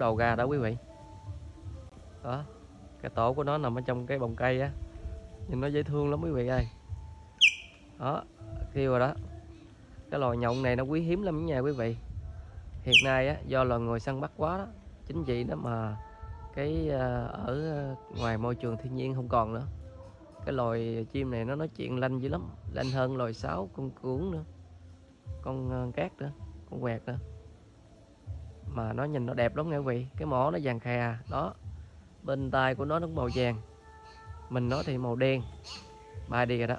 đầu ra đó quý vị. Đó, cái tổ của nó nằm ở trong cái bồng cây á. Nhìn nó dễ thương lắm quý vị ơi. Đó, kêu rồi đó. Cái loài nhộng này nó quý hiếm lắm nha quý vị. Hiện nay á, do loài người săn bắt quá đó, chính vì đó mà cái ờ, ở ngoài môi trường thiên nhiên không còn nữa. Cái loài chim này nó nói chuyện lanh dữ lắm, lanh hơn loài sáo, con cuốn nữa, con ờ, cát nữa, con quẹt nữa mà nó nhìn nó đẹp lắm nha quý vị? Cái mỏ nó vàng khè, đó. Bên tai của nó nó màu vàng. Mình nó thì màu đen. Bay đi rồi đó.